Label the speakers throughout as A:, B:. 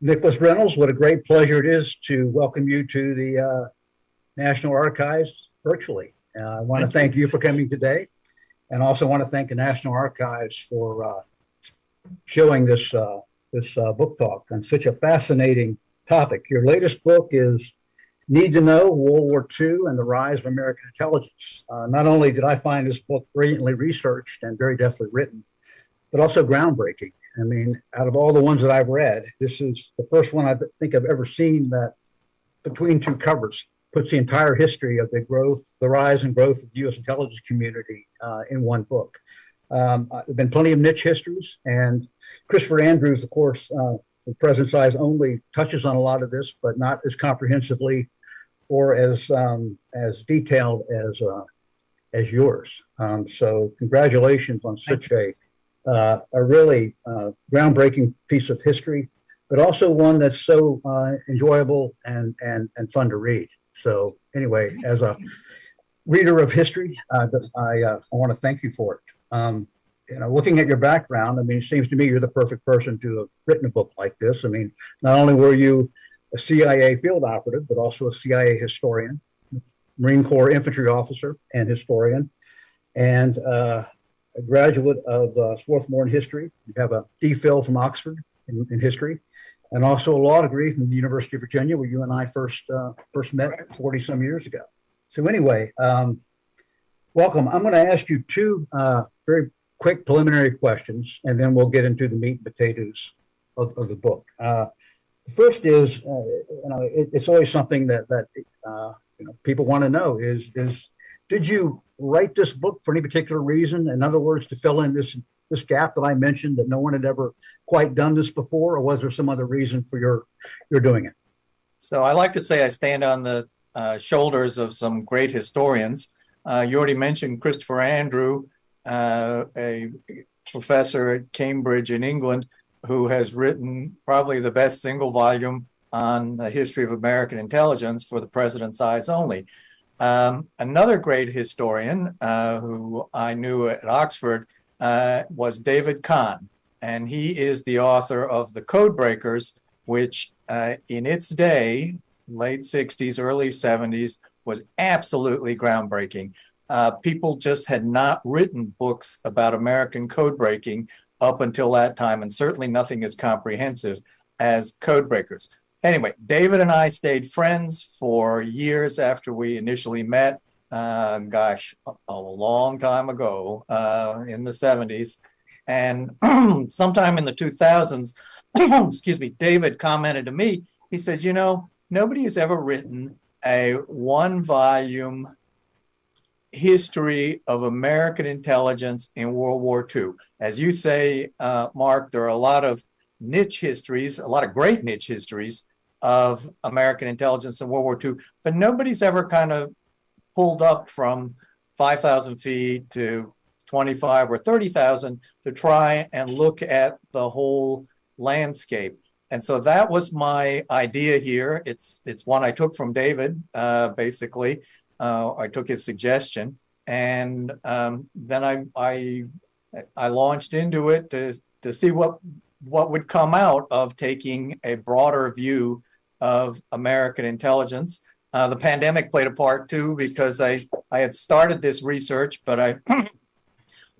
A: Nicholas Reynolds, what a great pleasure it is to welcome you to the uh, National Archives virtually. Uh, I want to thank you for coming today and also want to thank the National Archives for uh, showing this, uh, this uh, book talk on such a fascinating topic. Your latest book is Need to Know World War II and the Rise of American Intelligence. Uh, not only did I find this book brilliantly researched and very deftly written, but also groundbreaking. I mean, out of all the ones that I've read, this is the first one I think I've ever seen that between two covers puts the entire history of the growth, the rise and growth of the U.S. intelligence community uh, in one book. Um, uh, there have been plenty of niche histories, and Christopher Andrews, of course, uh, the President's Eyes only touches on a lot of this, but not as comprehensively or as um, as detailed as uh, as yours. Um, so, congratulations on such a uh, a really uh, groundbreaking piece of history, but also one that's so uh, enjoyable and, and, and fun to read. So anyway, as a reader of history, uh, I, uh, I want to thank you for it. Um, you know, looking at your background, I mean, it seems to me you're the perfect person to have written a book like this. I mean, not only were you a CIA field operative, but also a CIA historian, Marine Corps infantry officer and historian, and uh, a graduate of uh, Swarthmore in history. You have a DPhil from Oxford in, in, history, and also a law degree from the University of Virginia, where you and I first uh, first met 40 some years ago. So anyway, um, welcome. I'm going to ask you two uh, very quick preliminary questions, and then we'll get into the meat and potatoes of, of the book. Uh, the first is, uh, you know, it, it's always something that that uh, you know people want to know is is did you write this book for any particular reason? In other words, to fill in this this gap that I mentioned that no one had ever quite done this before, or was there some other reason for your your doing it?
B: So I like to say I stand on the uh, shoulders of some great historians. Uh, you already mentioned Christopher Andrew, uh, a professor at Cambridge in England, who has written probably the best single volume on the history of American intelligence for the President's Eyes Only. Um, another great historian uh, who I knew at Oxford uh, was David Kahn, and he is the author of The Code Breakers, which uh, in its day, late 60s, early 70s, was absolutely groundbreaking. Uh, people just had not written books about American code breaking up until that time, and certainly nothing as comprehensive as Code Breakers. Anyway, David and I stayed friends for years after we initially met. Uh, gosh, a, a, long time ago uh, in the 70s. And sometime in the 2000s, excuse me, David commented to me, he says, you know, nobody has ever written a one volume history of American intelligence in World War II. As you say, uh, Mark, there are a lot of niche histories, a lot of great niche histories of American intelligence in World War II, but nobody's ever kind of pulled up from 5,000 feet to 25 or 30,000 to try and look at the whole landscape. And so that was my idea here. It's it's one I took from David, uh, basically. Uh, I took his suggestion, and um, then I I I launched into it to to see what what would come out of taking a broader view of American intelligence. Uh, the pandemic played a part too because I, I had started this research, but I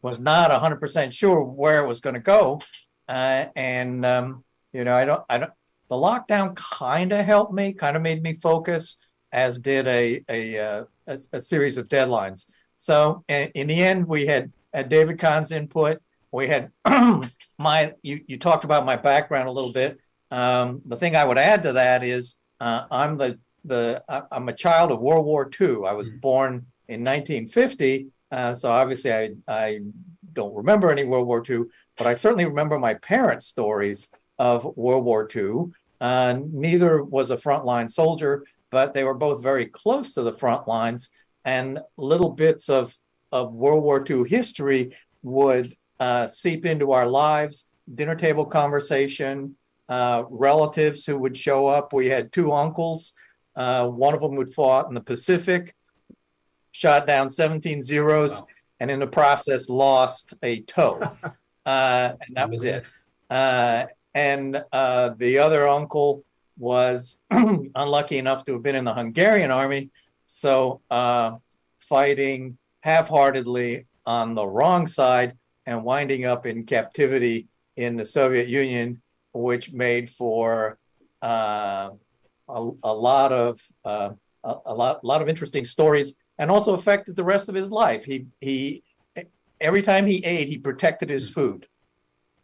B: was not 100% sure where it was going to go. Uh, and, um, you know, I don't, I don't, the lockdown kind of helped me, kind of made me focus, as did a, a, uh, a, a series of deadlines. So in, in the end, we had, had David Kahn's input. We had my, you, you talked about my background a little bit. Um, the thing I would add to that is uh, I'm the the I'm a child of World War II. I was mm-hmm. born in 1950, uh, so obviously I I don't remember any World War II, but I certainly remember my parents' stories of World War II. Uh, neither was a frontline soldier, but they were both very close to the front lines, and little bits of of World War II history would uh, seep into our lives. Dinner table conversation, uh, relatives who would show up. We had two uncles. Uh, one of them would fought in the Pacific, shot down 17 zeros, wow. and in the process lost a toe. Uh, and that was it. Uh, and uh, the other uncle was unlucky enough to have been in the Hungarian army, so uh, fighting half-heartedly on the wrong side and winding up in captivity in the Soviet Union, which made for uh, a, a lot of uh, a, a lot lot of interesting stories, and also affected the rest of his life. He he every time he ate, he protected his food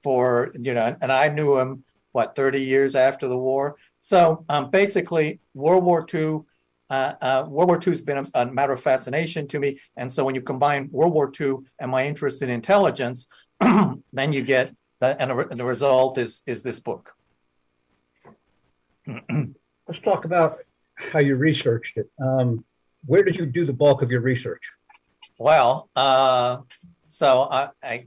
B: for you know, and I knew him what 30 years after the war. So um, basically, World War II. Uh, uh, World War II has been a, a, matter of fascination to me, and so when you combine World War II and my interest in intelligence, then you get and, and the result is is this book.
A: Let's talk about how you researched it. Um, where did you do the bulk of your research?
B: Well, uh, so I, I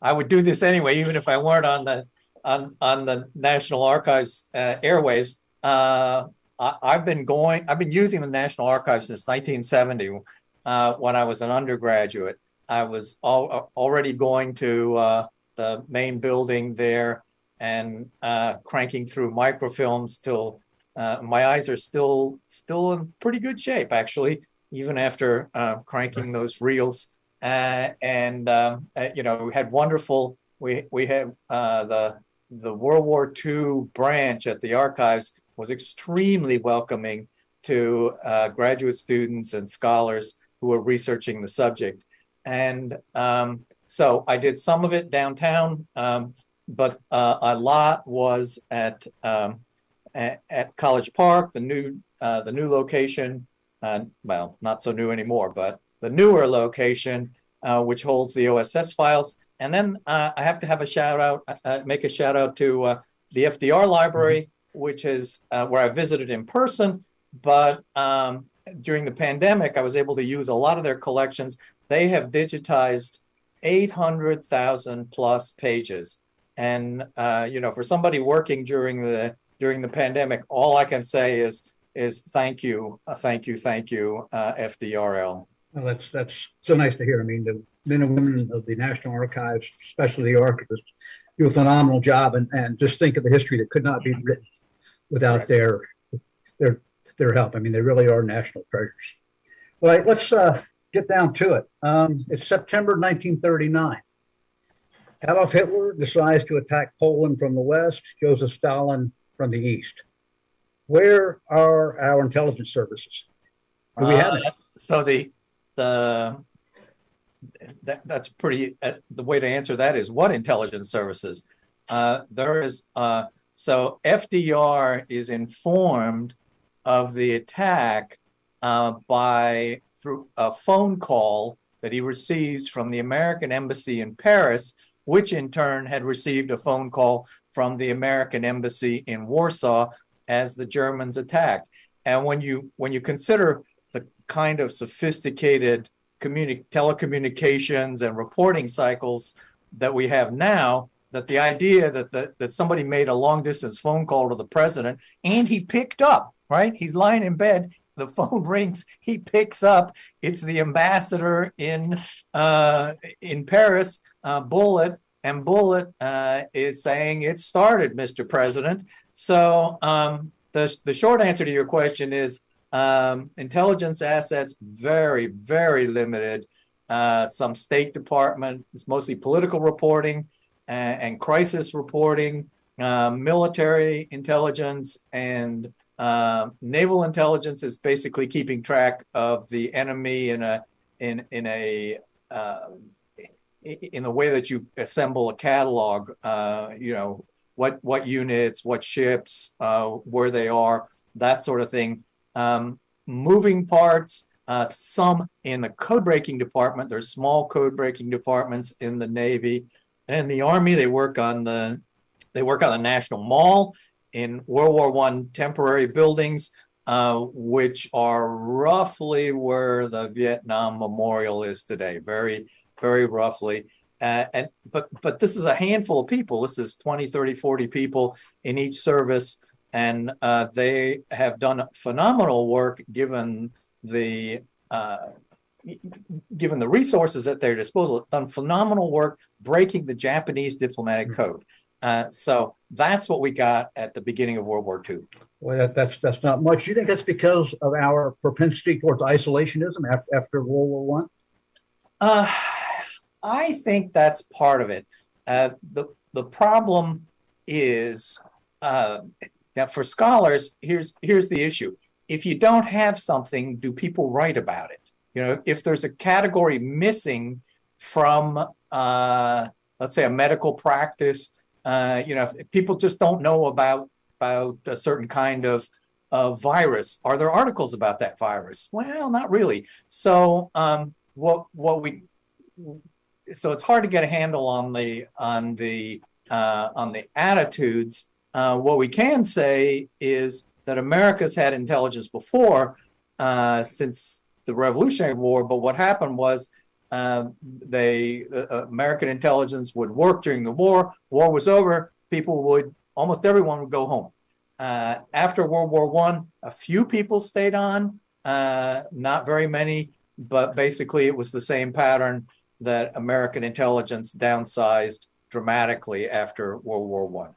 B: I would do this anyway, even if I weren't on the on on the National Archives uh, airwaves. Uh, I, have been going. I've been using the National Archives since 1970, uh, when I was an undergraduate. I was al already going to uh, the main building there and uh, cranking through microfilms till uh, my eyes are still still in pretty good shape, actually, even after cranking those reels. and um, you know, we had wonderful. We we had the the World War II branch at the archives was extremely welcoming to uh, graduate students and scholars who were researching the subject. And um, so I did some of it downtown, um, but uh, a lot was at, um, at, at College Park, the new uh, the new location. Uh, well, not so new anymore, but the newer location, uh, which holds the OSS files. And then uh, I have to have a shout out, make a shout out to the FDR library, which is uh, where I visited in person. But um, during the pandemic, I was able to use a lot of their collections. They have digitized 800,000 plus pages. And, uh, you know, for somebody working during the during the pandemic, all I can say is is thank you, uh, thank you, thank you, uh, FDRL.
A: Well, that's that's so nice to hear. I mean, the men and women of the National Archives, especially the archivists, do a phenomenal job. And, and just think of the history that could not be written without their their their help. I mean, they really are national treasures. All right, let's uh, get down to it. Um, it's September 1939. Adolf Hitler decides to attack Poland from the west, Joseph Stalin from the east. Where are our intelligence services? Do we have
B: uh, So the the that, that's pretty uh, the way to answer that is what intelligence services uh, there is uh, so FDR is informed of the attack uh, by through a phone call that he receives from the American embassy in Paris, which in turn had received a phone call from the American embassy in Warsaw as the Germans attacked. And when you when you consider the kind of sophisticated communi- telecommunications and reporting cycles that we have now, that the idea that the, that somebody made a long distance phone call to the president and he picked up, right? He's lying in bed. The phone rings. He picks up. It's the ambassador in uh, in Paris, uh, Bullitt, and Bullitt uh, is saying it started, Mr. President. So um, the the short answer to your question is um, intelligence assets very very limited. Uh, some State Department. It's mostly political reporting and, and crisis reporting, uh, military intelligence, and uh, naval intelligence is basically keeping track of the enemy in a in in a uh, in the way that you assemble a catalog. Uh, you know what what units, what ships, uh, where they are, that sort of thing. Um, moving parts. Uh, some in the code breaking department. There's small code breaking departments in the Navy in the army they work on the they work on the national mall in world war one temporary buildings uh, which are roughly where the vietnam memorial is today very very roughly uh, and but but this is a handful of people this is 20 30 40 people in each service and uh, they have done phenomenal work given the uh, given the resources at their disposal, done phenomenal work breaking the Japanese diplomatic mm-hmm. code. Uh, so that's what we got at the beginning of World War II.
A: Well, that, that's that's not much. Do you think that's because of our propensity towards isolationism after, after World War One?
B: Uh, I think that's part of it. Uh, the the problem is uh, that for scholars, here's here's the issue. If you don't have something, do people write about it? You know, if there's a category missing from, uh, let's say, a medical practice, uh, you know, people just don't know about about a certain kind of of virus. Are there articles about that virus? Well, not really. So, um, what what we so it's hard to get a handle on the on the uh, on the attitudes. Uh, what we can say is that America's had intelligence before uh, since the Revolutionary War, but what happened was uh, they uh, American intelligence would work during the war. War was over. People would almost everyone would go home. Uh, after World War One, a few people stayed on, not very many, but basically it was the same pattern that American intelligence downsized dramatically after World War One.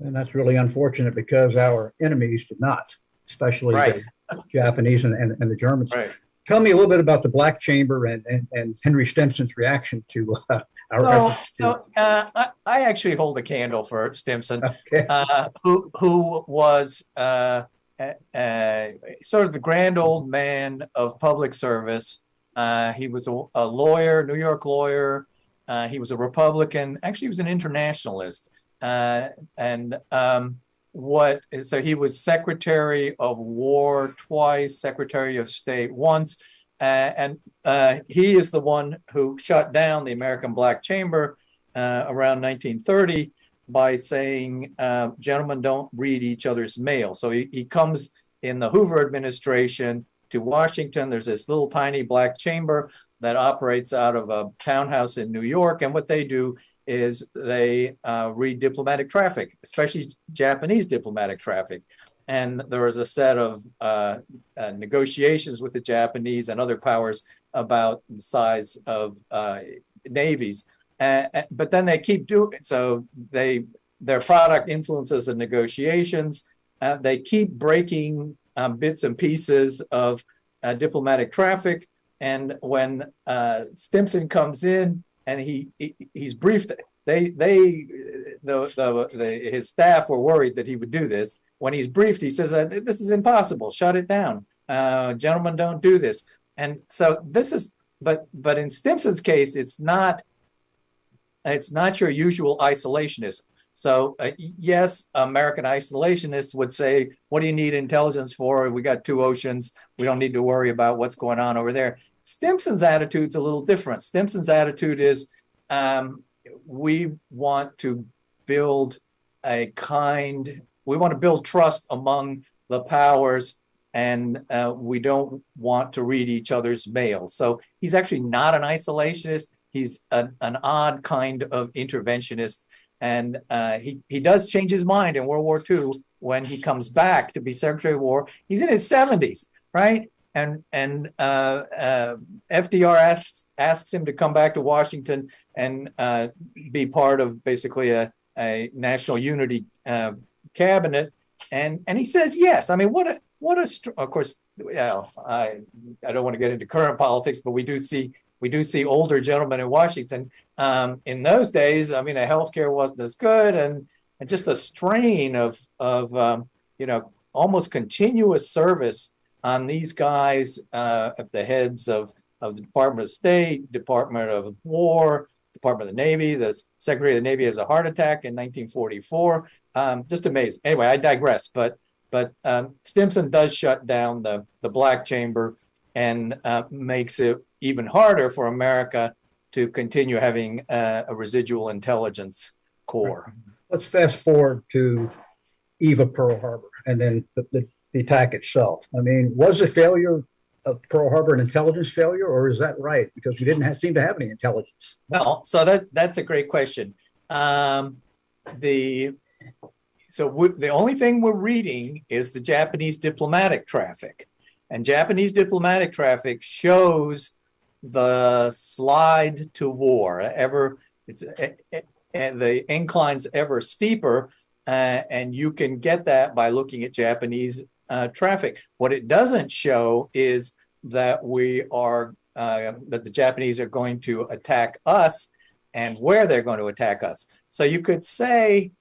A: And that's really unfortunate because our enemies did not, especially
B: Right.
A: the Japanese and, and, and the Germans.
B: Right.
A: Tell me a little bit about the Black Chamber and, and, and Henry Stimson's reaction to uh, our
B: So, so uh, I, I actually hold a candle for Stimson,
A: Okay.
B: uh, who who was uh, uh, uh, sort of the grand old man of public service. Uh, he was a, a lawyer, New York lawyer. Uh, he was a Republican. Actually, he was an internationalist. Uh, and um, what? So he was Secretary of War twice, Secretary of State once, uh, and uh, he is the one who shut down the American Black Chamber uh, around 1930 by saying, uh, "Gentlemen, don't read each other's mail." So he, he comes in the Hoover administration to Washington. There's this little tiny black chamber that operates out of a townhouse in New York, and what they do is they uh, read diplomatic traffic, especially Japanese diplomatic traffic. And there was a set of uh, uh, negotiations with the Japanese and other powers about the size of uh, navies. But then they keep doing so. They their product influences the negotiations. Uh, they keep breaking um, bits and pieces of uh, diplomatic traffic. And when Stimson comes in and he, he he's briefed, they they the, the the his staff were worried that he would do this. When he's briefed, he says, uh, "This is impossible. Shut it down, uh, gentlemen. Don't do this." And so this is, but but in Stimson's case, it's not it's not your usual isolationism. So uh, yes, American isolationists would say, "What do you need intelligence for? We got two oceans. We don't need to worry about what's going on over there." Stimson's attitude's a little different. Stimson's attitude is, um, we want to build a kind. We want to build trust among the powers, and uh, we don't want to read each other's mail. So he's actually not an isolationist. He's an, an odd kind of interventionist and uh, he he does change his mind in World War II when he comes back to be Secretary of War. He's in his seventies, right? And and uh, uh, FDR asks asks him to come back to Washington and uh, be part of basically a, a national unity uh, cabinet, and and he says yes. I mean, what a what a of course. Know, I I don't want to get into current politics, but we do see we do see older gentlemen in Washington. Um, in those days, I mean, the healthcare wasn't as good, and and just the strain of of um, you know almost continuous service on these guys uh, at the heads of of the Department of State, Department of War, Department of the Navy. The Secretary of the Navy has a heart attack in 1944. Um, just amazing. Anyway, I digress. But but um, Stimson does shut down the the Black Chamber and uh, makes it even harder for America to continue having uh, a residual intelligence core.
A: Let's fast forward to of Pearl Harbor and then the, the, the attack itself. I mean, was the failure of Pearl Harbor an intelligence failure, or is that right? Because we didn't have, seem to have any intelligence.
B: Well, so that that's a great question. Um, the so the only thing we're reading is the Japanese diplomatic traffic, and Japanese diplomatic traffic shows the slide to war. Ever it's eh, eh, and the incline's ever steeper, uh, and you can get that by looking at Japanese uh, traffic. What it doesn't show is that we are uh, that the Japanese are going to attack us and where they're going to attack us. So you could say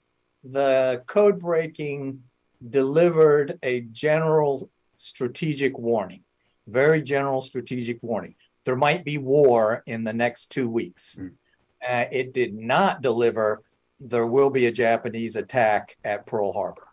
B: the code breaking delivered a general strategic warning, very general strategic warning. There might be war in the next two weeks.
A: Mm.
B: Uh, it did not deliver, there will be a Japanese attack at Pearl Harbor.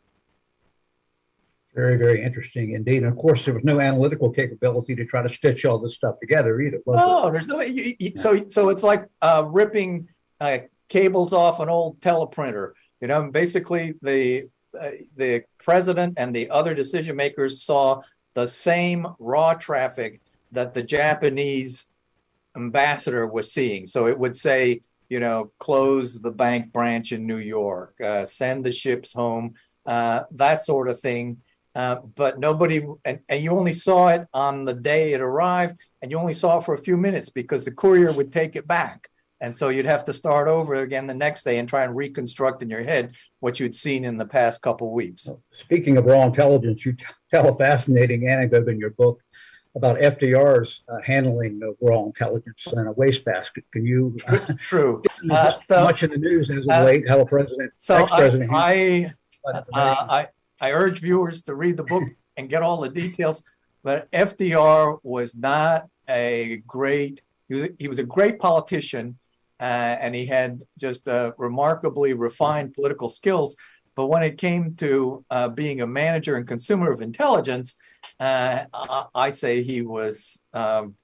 A: Very, very interesting indeed. And of course, there was no analytical capability to try to stitch all this stuff together either. was there?
B: There's no. You, you, so so it's like uh, ripping uh, cables off an old teleprinter. You know, basically the uh, the president and the other decision makers saw the same raw traffic that the Japanese ambassador was seeing. So it would say, you know, close the bank branch in New York, uh, send the ships home, uh, that sort of thing. Uh, but nobody, and, and you only saw it on the day it arrived, and you only saw it for a few minutes because the courier would take it back. And so you'd have to start over again the next day and try and reconstruct in your head what you'd seen in the past couple weeks.
A: Speaking of raw intelligence, you tell a fascinating anecdote in your book about FDR's uh, handling of raw intelligence in a wastebasket. Can you? Uh,
B: True. Uh, so-
A: much in the news as of
B: uh,
A: late, how a president,
B: So I,
A: ex-president,
B: I Uh. I, I urge viewers to read the book and get all the details. But FDR was not a great, he was, he was a great politician uh, and he had just uh, remarkably refined political skills. But when it came to uh, being a manager and consumer of intelligence, uh, I, I say he was, um,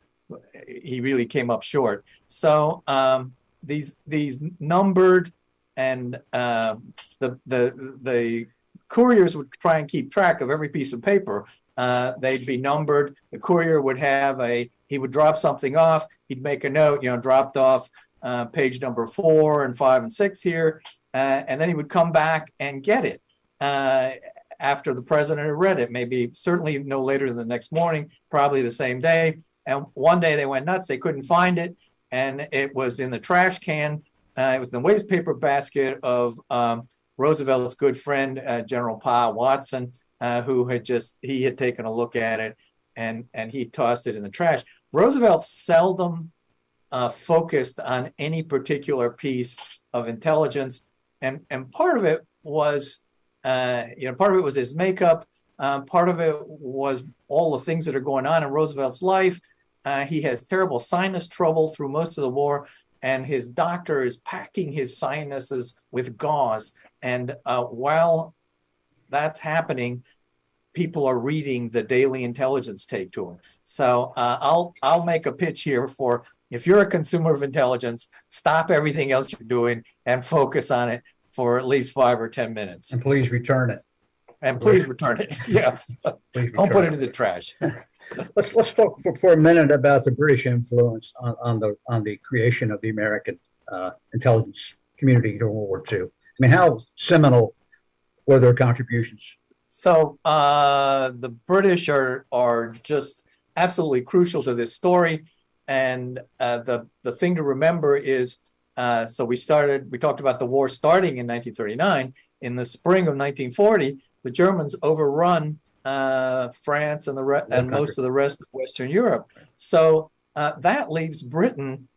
B: he really came up short. So um, these, these numbered and um, the, the, the couriers would try and keep track of every piece of paper. Uh, they'd be numbered. The courier would have a, he would drop something off. He'd make a note, you know, dropped off uh, page number four and five and six here. Uh, and then he would come back and get it uh, after the president had read it, maybe certainly no later than the next morning, probably the same day. And one day they went nuts. They couldn't find it. And it was in the trash can. Uh, it was in the waste paper basket of um, Roosevelt's good friend, uh, General Pa Watson, uh, who had just he had taken a look at it and and he tossed it in the trash. Roosevelt seldom uh, focused on any particular piece of intelligence, and and part of it was, uh, you know, part of it was his makeup. Um, part of it was all the things that are going on in Roosevelt's life. Uh, he has terrible sinus trouble through most of the war, and his doctor is packing his sinuses with gauze. And uh, while that's happening, people are reading the daily intelligence take to him. So uh, I'll I'll make a pitch here for if you're a consumer of intelligence, stop everything else you're doing and focus on it for at least five or ten minutes,
A: and please return it.
B: and please return it. Yeah,
A: Please
B: don't put
A: return
B: it in the trash.
A: Let's let's talk for, for a minute about the British influence on, on the on the creation of the American uh, intelligence community during World War II. I mean, how seminal were their contributions?
B: So uh, the British are are just absolutely crucial to this story, and uh, the the thing to remember is uh, so we started we talked about the war starting in 1939. In the spring of 1940, the Germans overrun uh, France and the re- and
A: country.
B: most of the rest of Western Europe. So uh, that leaves Britain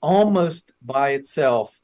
B: almost by itself,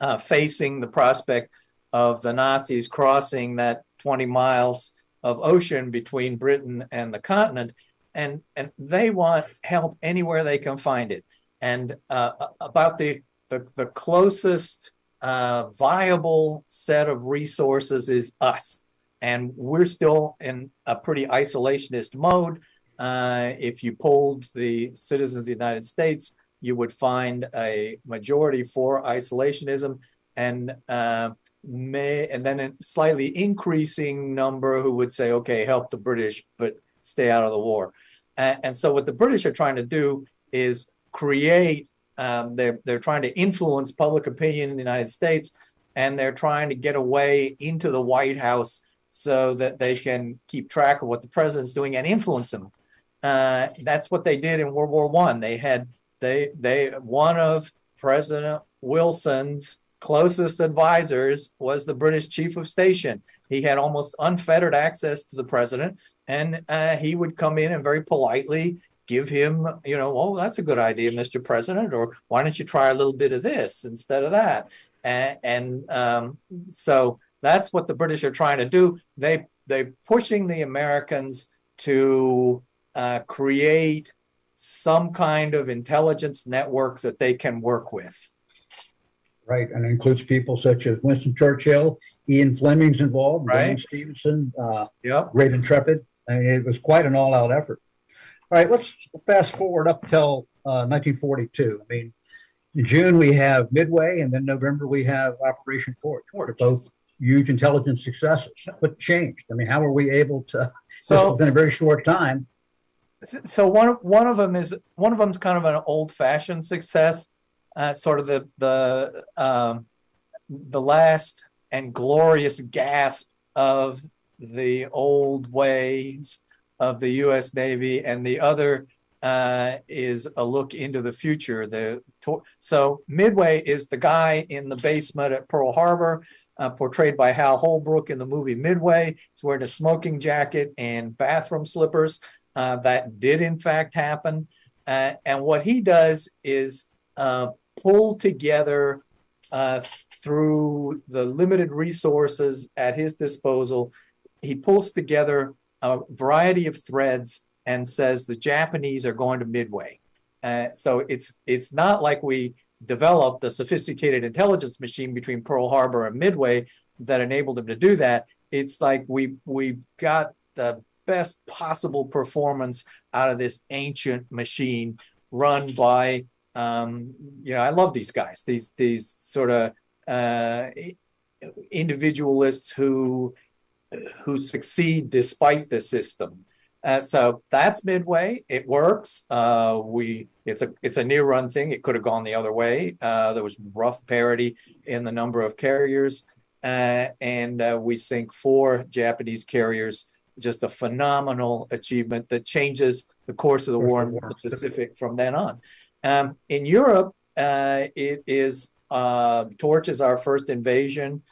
B: uh, facing the prospect of the Nazis crossing that 20 miles of ocean between Britain and the continent, and and they want help anywhere they can find it. And uh, about the the, the closest uh, viable set of resources is us, and we're still in a pretty isolationist mode. Uh, if you polled the citizens of the United States, you would find a majority for isolationism, and uh, may and then a slightly increasing number who would say, okay, help the British, but stay out of the war. And, and so what the British are trying to do is create, um, they're, they're trying to influence public opinion in the United States, and they're trying to get away into the White House so that they can keep track of what the president's doing and influence him. Uh, that's what they did in World War One. They had they they one of President Wilson's closest advisors was the British chief of station. He had almost unfettered access to the president, and uh, he would come in and very politely give him, you know, oh, that's a good idea, Mr. President, or why don't you try a little bit of this instead of that? And, and um, so that's what the British are trying to do. They they're pushing the Americans to uh, create some kind of intelligence network that they can work with.
A: Right, and it includes people such as Winston Churchill, Ian Fleming's involved,
B: Right.
A: Stephenson, uh,
B: Yep.
A: Great Intrepid. I mean, it was quite an all-out effort. All right, let's fast forward up till uh, 1942. I mean, in June we have Midway, and then November we have Operation Torch. They're both huge intelligence successes. What changed? I mean, how were we able to,
B: So
A: within a very short time?
B: so one of one of them is one of them's kind of an old-fashioned success, uh, sort of the the um, the last and glorious gasp of the old ways of the U.S. Navy, and the other uh, is a look into the future. The so Midway is the guy in the basement at Pearl Harbor. Uh, portrayed by Hal Holbrook in the movie Midway. He's wearing a smoking jacket and bathroom slippers. Uh, that did in fact happen. Uh, and what he does is uh, pull together uh, through the limited resources at his disposal, he pulls together a variety of threads and says the Japanese are going to Midway. Uh, so it's it's not like we developed a sophisticated intelligence machine between Pearl Harbor and Midway that enabled him to do that. It's like we we got the best possible performance out of this ancient machine run by um, you know I love these guys these these sort of uh, individualists who who succeed despite the system. Uh, so that's midway. It works. Uh, we it's a it's a near run thing. It could have gone the other way. Uh, there was rough parity in the number of carriers, uh, and uh, we sink four Japanese carriers. Just a phenomenal achievement that changes the course of the war in the. Pacific from then on. Um, in Europe, uh, it is Torch is our first invasion,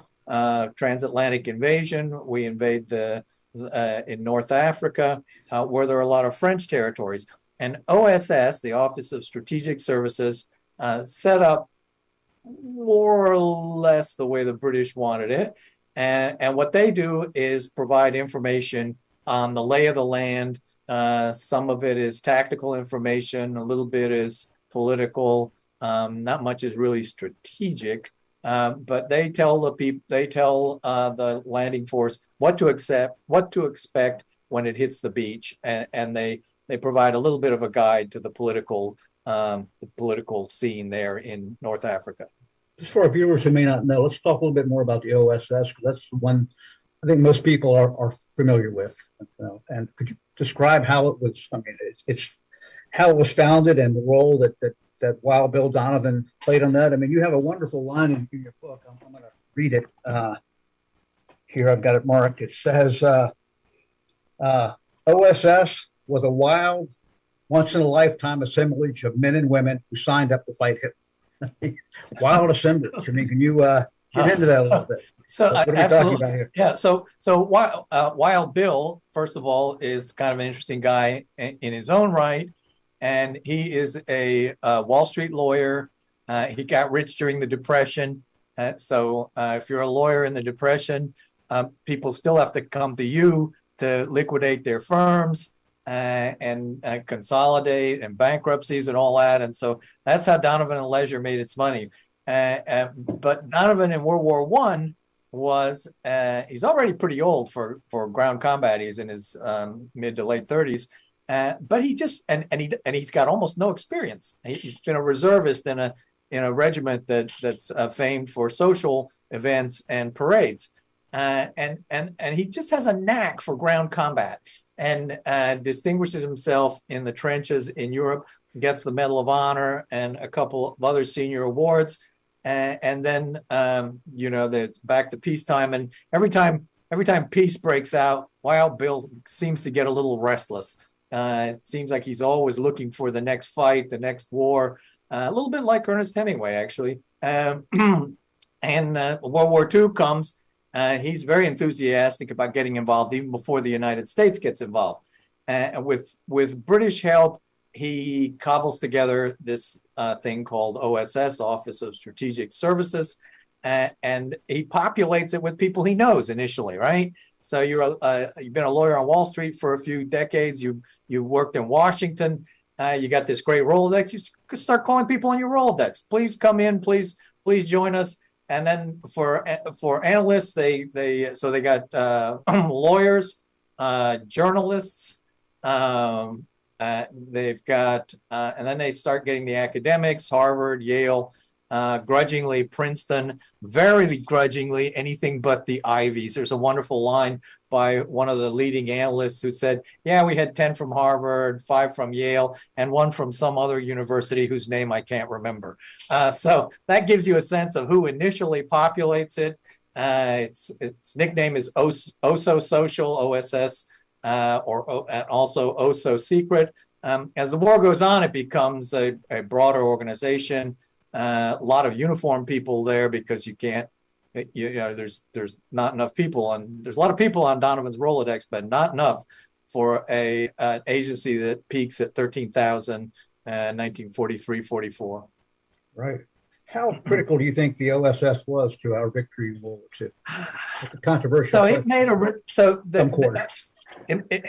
B: transatlantic invasion. We invade the uh, in North Africa, uh, where there are a lot of French territories. And OSS, the Office of Strategic Services, uh, set up more or less the way the British wanted it. And, and what they do is provide information on the lay of the land. Uh, some of it is tactical information, a little bit is political, um, not much is really strategic. Uh, but they tell the people, they tell uh, the landing force what to accept, what to expect when it hits the beach, and, and they they provide a little bit of a guide to the political um, the political scene there in North Africa.
A: Just for our viewers who may not know, let's talk a little bit more about the OSS because that's the one I think most people are, are familiar with. You know, and could you describe how it was? I mean, it's, it's how it was founded and the role that that that Wild Bill Donovan played on that. I mean, you have a wonderful line in, your book. I'm, I'm going to read it. Uh, here, I've got it marked. It says, uh, uh, "OSS was a wild, once in a lifetime assemblage of men and women who signed up to fight Hitler." wild assemblage. I mean, can you uh, get into that a little bit?
B: So
A: What
B: uh,
A: are we talking
B: absolutely,
A: about here?
B: yeah. So so Wild, uh, Wild Bill, first of all, is kind of an interesting guy in, in his own right, and he is a uh, Wall Street lawyer. Uh, he got rich during the Depression. Uh, so uh, if you're a lawyer in the Depression, um, people still have to come to you to liquidate their firms uh, and uh, consolidate and bankruptcies and all that. And so that's how Donovan and Leisure made its money. Uh, uh, but Donovan in World War One was uh, he's already pretty old for for ground combat. He's in his um, mid to late thirties, uh, but he just and and he and he's got almost no experience. He, he's been a reservist in a in a regiment that that's famed for social events and parades, uh, and and and he just has a knack for ground combat and uh, distinguishes himself in the trenches in Europe. Gets the Medal of Honor and a couple of other senior awards and, and then um, you know that's back to peacetime and every time every time peace breaks out wild bill seems to get a little restless uh, it seems like he's always looking for the next fight the next war uh, a little bit like ernest hemingway actually um, and uh, World War II comes. Uh, he's very enthusiastic about getting involved even before the United States gets involved. And with with British help, he cobbles together this uh, thing called OSS, Office of Strategic Services, and he populates it with people he knows initially, right? So you're a, uh, you've been a lawyer on Wall Street for a few decades. You you worked in Washington. Uh, you got this great Rolodex. You could start calling people on your Rolodex. Please come in. Please please join us. And then for for analysts, they they so they got uh, lawyers, uh, journalists. Um, uh, they've got uh, and then they start getting the academics, Harvard, Yale uh, grudgingly Princeton, very grudgingly anything but the Ivies. There's a wonderful line by one of the leading analysts who said, yeah, we had 10 from Harvard, five from Yale, and one from some other university whose name I can't remember. Uh, so that gives you a sense of who initially populates it. Uh, its, its nickname is OSO Social, OSS, uh, or and also OSO Secret. Um, as the war goes on, it becomes a, a broader organization uh, a lot of uniform people there because you can't you, you, know there's there's not enough people on there's a lot of people on Donovan's Rolodex but not enough for a an agency that peaks at 13,000 uh, 1943 44
A: right how critical do you think the OSS was to our victory in World War II? Controversial.
B: So it made a so the, the it, it,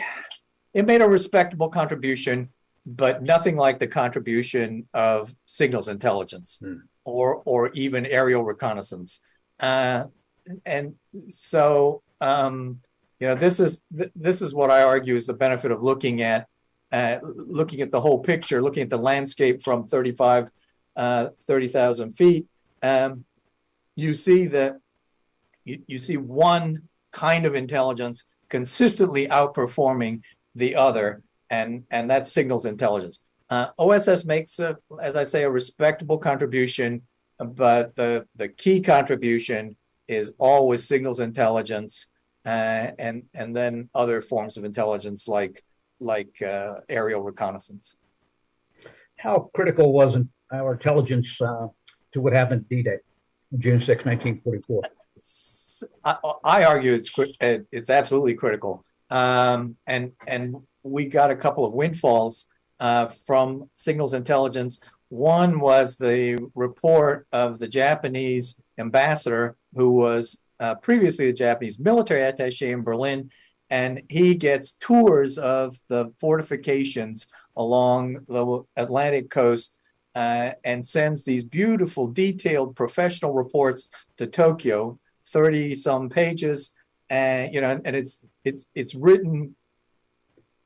B: it made a respectable contribution but nothing like the contribution of signals intelligence hmm. or or even aerial reconnaissance. Uh, and so um, you know this is th- this is what I argue is the benefit of looking at uh, looking at the whole picture, looking at the landscape from 35, uh, 30,000 feet. Um, you see that you, you see one kind of intelligence consistently outperforming the other and and that signals intelligence. Uh, OSS makes, a, as I say, a respectable contribution, but the the key contribution is always signals intelligence, uh, and and then other forms of intelligence like like uh, aerial reconnaissance.
A: How critical was our intelligence uh, to what happened D-Day, June 6, 1944? I,
B: I argue it's it's absolutely critical, um, and and we got a couple of windfalls uh, from signals intelligence. One was the report of the Japanese ambassador who was uh, previously the Japanese military attache in Berlin, and he gets tours of the fortifications along the Atlantic coast uh, and sends these beautiful, detailed professional reports to Tokyo, 30 some pages. And, you know, and it's, it's, it's written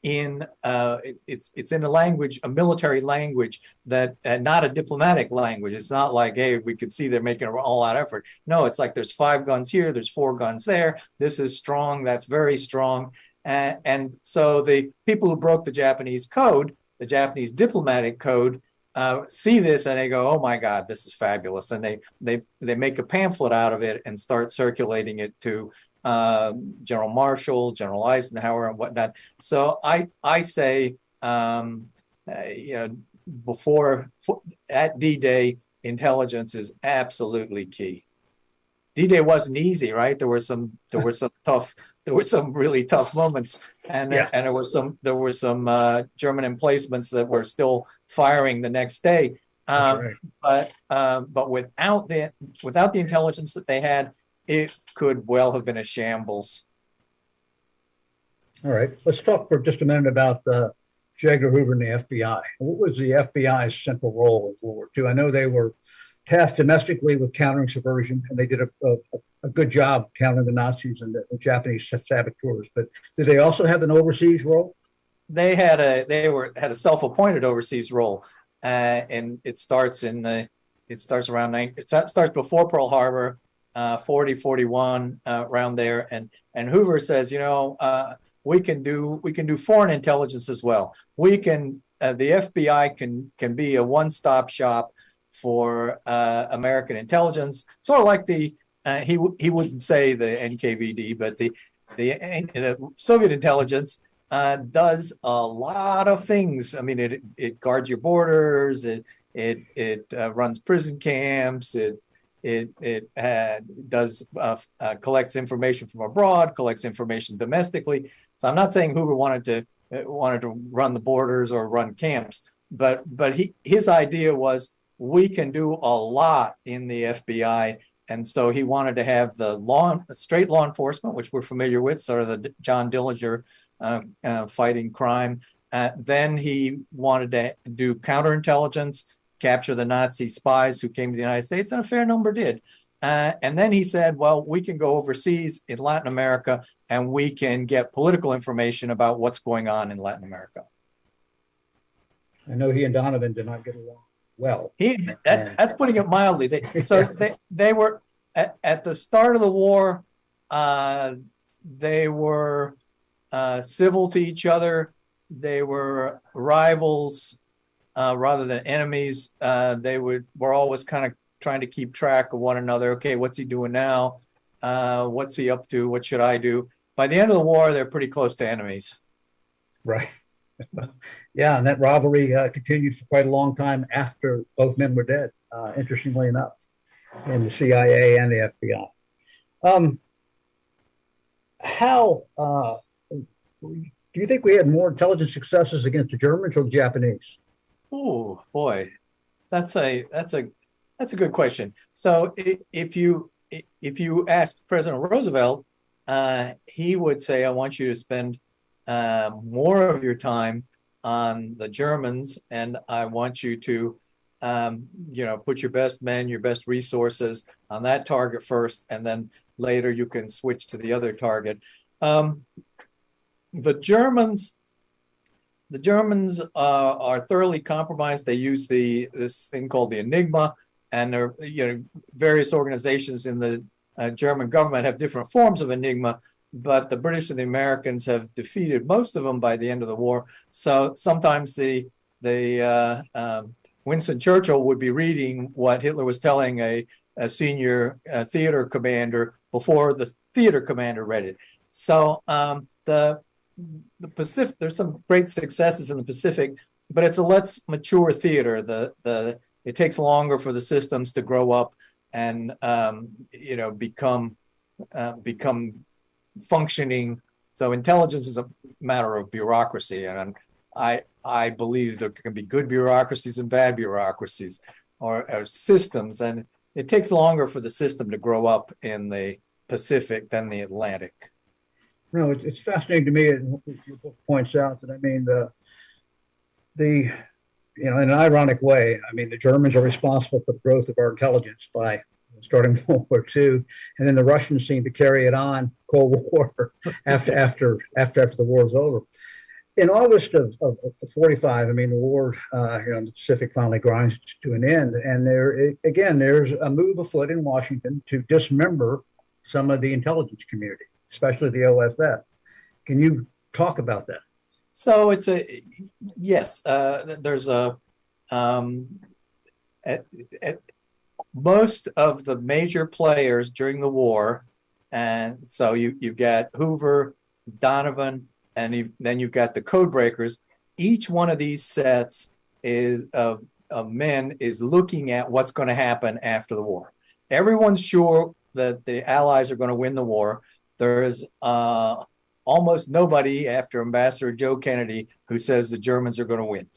B: in uh, it, it's it's in a language, a military language that uh, not a diplomatic language. It's not like hey, we could see they're making an all-out effort. No, it's like there's five guns here, there's four guns there. This is strong, that's very strong, and, and so the people who broke the Japanese code, the Japanese diplomatic code, uh, see this and they go, "Oh my God, this is fabulous!" And they they they make a pamphlet out of it and start circulating it to uh, General Marshall, General Eisenhower, and whatnot. So I I say, um, uh, you know, before at D-Day, intelligence is absolutely key. D-Day wasn't easy, right? There were some there were some tough there were some really tough moments, and yeah. and there were some there were some uh, German emplacements that were still firing the next day. Um, right. But um, but without the without the intelligence that they had, it could well have been a shambles.
A: All right, let's talk for just a minute about uh, J. Edgar Hoover and the FBI. What was the FBI's central role in World War II? I know they were tasked domestically with countering subversion, and they did a, a, a good job countering the Nazis and the, the, Japanese saboteurs. But did they also have an overseas role?
B: They had a they were had a self-appointed overseas role, uh, and it starts in the it starts around nine. It starts before Pearl Harbor uh, 40, 41 uh, around there. And and Hoover says, you know, uh, we can do we can do foreign intelligence as well. We can uh, the FBI can can be a one stop shop for uh, American intelligence, sort of like the uh, he he wouldn't say the NKVD, but the the, the Soviet intelligence does a lot of things. I mean, it it guards your borders. It it it runs prison camps. It it it uh, does uh, uh, collects information from abroad, collects information domestically. So I'm not saying Hoover wanted to uh, wanted to run the borders or run camps, but but he his idea was we can do a lot in the FBI, and so he wanted to have the law straight law enforcement, which we're familiar with, sort of the John Dillinger uh, uh, fighting crime. Then he wanted to do counterintelligence, capture the Nazi spies who came to the United States, and a fair number did. Uh, and then he said, well, we can go overseas in Latin America and we can get political information about what's going on in Latin America.
A: I know he and Donovan did not get along well.
B: He, that, that's putting it mildly. They, so they, they were at, at the start of the war, uh, they were uh, civil to each other. They were rivals uh, rather than enemies. Uh, they would were always kind of trying to keep track of one another. Okay, what's he doing now? Uh, what's he up to? What should I do? By the end of the war, they're pretty close to enemies.
A: Right. yeah, and that rivalry uh, continued for quite a long time after both men were dead. Uh, interestingly enough, in the CIA and the FBI. Um, how uh, do you think we had more intelligence successes against the Germans or the Japanese?
B: Oh boy, that's a that's a that's a good question. So if you if you ask President Roosevelt, uh, he would say, "I want you to spend uh, more of your time on the Germans, and I want you to, um, you know, put your best men, your best resources on that target first, and then later you can switch to the other target." Um, the Germans, the Germans uh, are thoroughly compromised. They use the this thing called the Enigma, and there, you know, various organizations in the uh, German government have different forms of Enigma. But the British and the Americans have defeated most of them by the end of the war. So sometimes the the uh, um, Winston Churchill would be reading what Hitler was telling a, a senior uh, theater commander before the theater commander read it. So um, the the Pacific, there's some great successes in the Pacific, but it's a less mature theater. The the it takes longer for the systems to grow up and um, you know become uh, become functioning. So intelligence is a matter of bureaucracy, and I I believe there can be good bureaucracies and bad bureaucracies, or, or systems, and it takes longer for the system to grow up in the Pacific than the Atlantic
A: no, it's, it's fascinating to me. Your book points out that I mean the the you know in an ironic way. I mean the Germans are responsible for the growth of our intelligence by starting World War II, and then the Russians seem to carry it on Cold War after after after after the war is over. In August of, of, of 45, I mean, the war uh, here in the Pacific finally grinds to an end. And there, again, there's a move afoot in Washington to dismember some of the intelligence community especially the OSS. Can you talk about that?
B: So it's a yes. Uh, there's a um, at, at most of the major players during the war, and so you you've got Hoover, Donovan, and you've, then you've got the code breakers. Each one of these sets is of, of men is looking at what's going to happen after the war. Everyone's sure that the Allies are going to win the war. There's uh, almost nobody after Ambassador Joe Kennedy who says the Germans are going to win.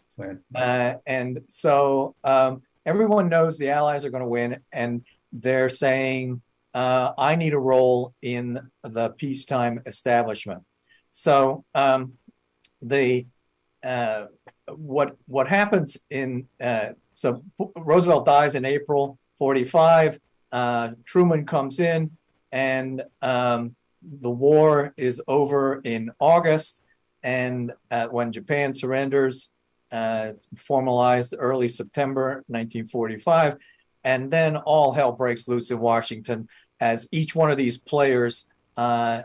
B: Uh, and so um, everyone knows the Allies are going to win, and they're saying, uh, I need a role in the peacetime establishment. So um, the uh, what what happens in uh, so Roosevelt dies in April 45. Uh, Truman comes in, and um, the war is over in August, and uh, when Japan surrenders, uh, formalized early September 1945, and then all hell breaks loose in Washington as each one of these players uh,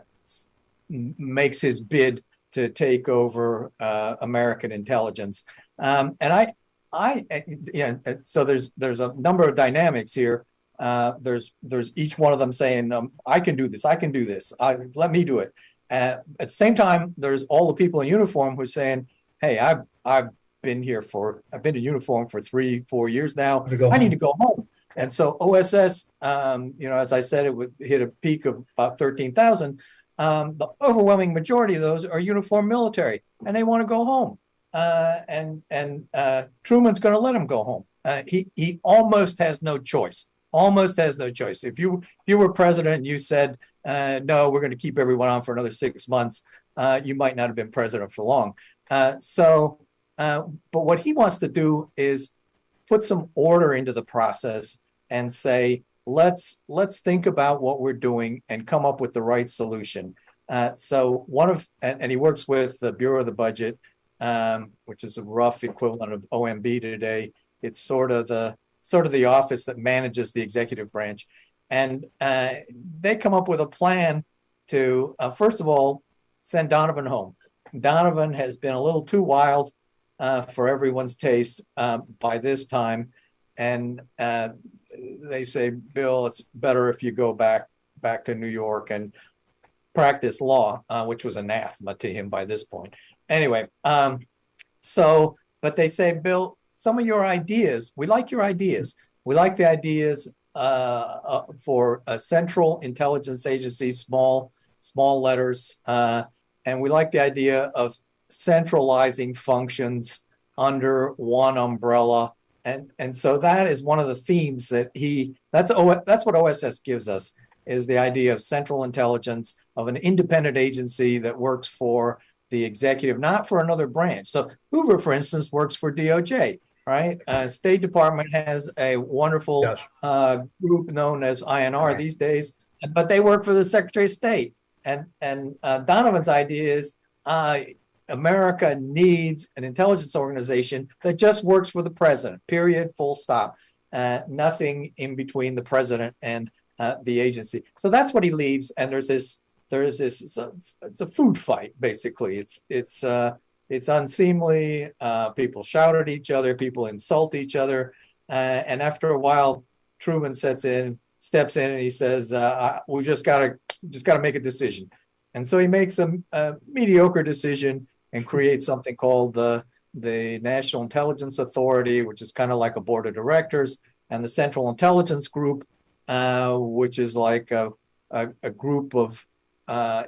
B: makes his bid to take over uh, American intelligence. Um, and I, I, yeah, so there's there's a number of dynamics here uh, there's there's each one of them saying, um, "I can do this. I can do this. I, let me do it." Uh, at the same time, there's all the people in uniform who are saying, "Hey, I've I've been here for I've been in uniform for three four years now. I need to go home." And so OSS, um, you know, as I said, it would hit a peak of about 13,000. Um, the overwhelming majority of those are uniformed military and they want to go home. Uh, and and uh, Truman's going to let them go home. Uh, he he almost has no choice. Almost has no choice. If you if you were president and you said uh, no, we're going to keep everyone on for another six months, uh, you might not have been president for long. Uh, so, but what he wants to do is put some order into the process and say let's let's think about what we're doing and come up with the right solution. so one of and, and he works with the Bureau of the Budget um, which is a rough equivalent of OMB today. It's sort of the sort of the office that manages the executive branch, and uh, they come up with a plan to uh, first of all send Donovan home. Donovan has been a little too wild uh, for everyone's taste um, by this time, and uh, they say, Bill, it's better if you go back back to New York and practice law, uh, which was anathema to him by this point. Anyway, um, so, but they say, Bill, some of your ideas, we like your ideas. We like the ideas uh, uh, for a central intelligence agency, small, small letters. Uh, and we like the idea of centralizing functions under one umbrella. And, and so that is one of the themes that he, that's, o, that's what OSS gives us, is the idea of central intelligence, of an independent agency that works for the executive, not for another branch. So Hoover, for instance, works for DOJ, right? Uh, State Department has a wonderful yes. uh, group known as INR right. these days, but they work for the Secretary of State. And and uh, Donovan's idea is uh, America needs an intelligence organization that just works for the president. Period. Full stop. Uh, nothing in between the president and uh, the agency. So that's what he leaves. And there's this there's this it's a, it's a, food fight basically it's it's uh it's unseemly uh people shout at each other people insult each other uh, and after a while truman sets in steps in and he says uh, we just gotta just gotta make a decision. And so he makes a, a mediocre decision and creates something called the the national intelligence authority which is kind of like a board of directors and the central intelligence group uh, which is like a, a, a group of uh,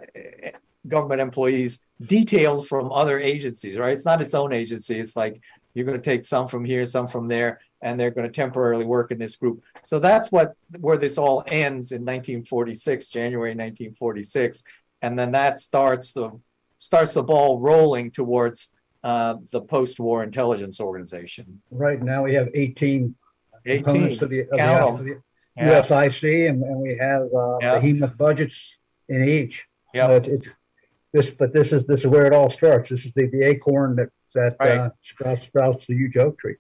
B: government employees detailed from other agencies, right? It's not its own agency. It's like you're going to take some from here, some from there, and they're going to temporarily work in this group. So that's what where this all ends in 1946, January 1946, and then that starts the starts the ball rolling towards uh, the post-war intelligence organization.
A: Right now we have 18, 18 of the, of of the yeah. USIC, and, and we have uh, yeah. behemoth budgets in each.
B: Yeah.
A: It's, this, but this is this is where it all starts. This is the, the acorn that that right. uh, sprouts sprouts the huge oak tree.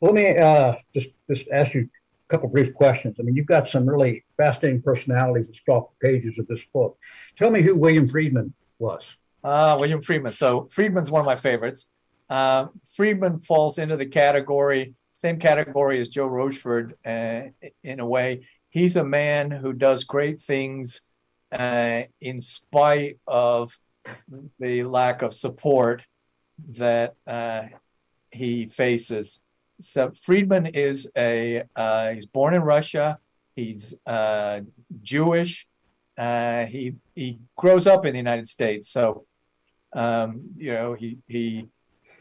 A: Well, let me uh, just just ask you a couple brief questions. I mean, you've got some really fascinating personalities that stalk the pages of this book. Tell me who William Friedman was.
B: Uh, William Friedman. So Friedman's one of my favorites. Uh, Friedman falls into the category, same category as Joe Rochefort uh, in a way. He's a man who does great things uh, in spite of the lack of support that uh, he faces. So Friedman is a uh, he's born in Russia. He's uh, Jewish. Uh, he he grows up in the United States. So um, you know he he